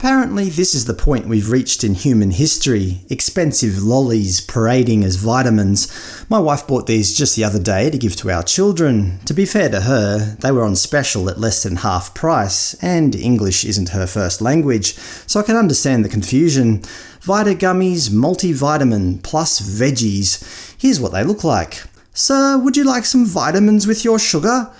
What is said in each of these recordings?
Apparently this is the point we've reached in human history, expensive lollies parading as vitamins. My wife bought these just the other day to give to our children. To be fair to her, they were on special at less than half price, and English isn't her first language, so I can understand the confusion. Vita Gummies Multivitamin plus Veggies. Here's what they look like. Sir, would you like some vitamins with your sugar?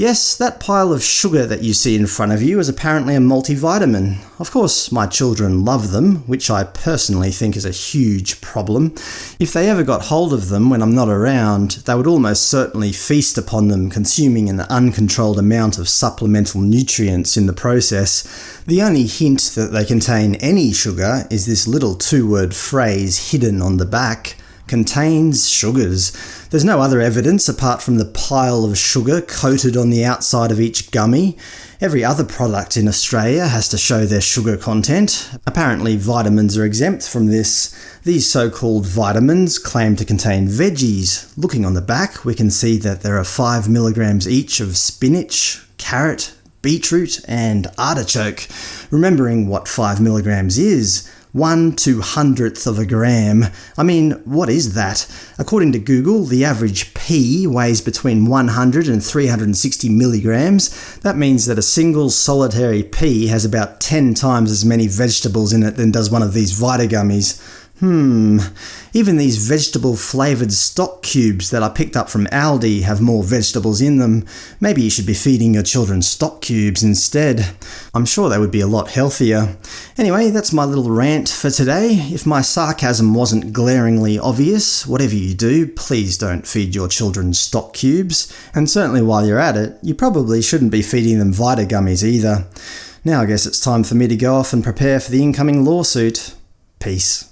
Yes, that pile of sugar that you see in front of you is apparently a multivitamin. Of course, my children love them, which I personally think is a huge problem. If they ever got hold of them when I'm not around, they would almost certainly feast upon them, consuming an uncontrolled amount of supplemental nutrients in the process. The only hint that they contain any sugar is this little two-word phrase hidden on the back contains sugars. There's no other evidence apart from the pile of sugar coated on the outside of each gummy. Every other product in Australia has to show their sugar content. Apparently vitamins are exempt from this. These so-called vitamins claim to contain veggies. Looking on the back, we can see that there are 5 milligrams each of spinach, carrot, beetroot and artichoke. Remembering what 5 milligrams is, 1 two hundredth of a gram. I mean, what is that? According to Google, the average pea weighs between 100 and 360 milligrams. That means that a single solitary pea has about 10 times as many vegetables in it than does one of these Vita gummies. Hmm, even these vegetable-flavoured stock cubes that I picked up from Aldi have more vegetables in them. Maybe you should be feeding your children stock cubes instead. I'm sure they would be a lot healthier. Anyway, that's my little rant for today. If my sarcasm wasn't glaringly obvious, whatever you do, please don't feed your children stock cubes. And certainly while you're at it, you probably shouldn't be feeding them Vita gummies either. Now I guess it's time for me to go off and prepare for the incoming lawsuit. Peace.